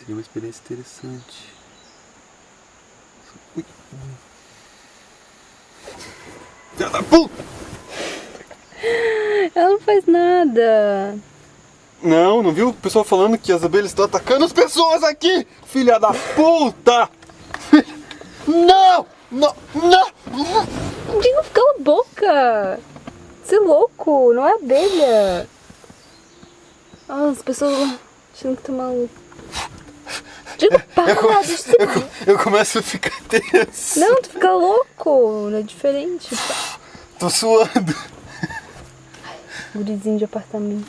Seria uma experiência interessante. Ui. Filha da puta! Ela não faz nada. Não, não viu o pessoal falando que as abelhas estão atacando as pessoas aqui? Filha da puta! Não! Não! Não! Digo, cala a boca. Você é louco, não é abelha. Ah, as pessoas achando que tá maluco. Digo, para, deixa você... Eu, co- eu começo a ficar tenso. Não, tu fica louco, não é diferente. Tô suando. Gurizinho de apartamento.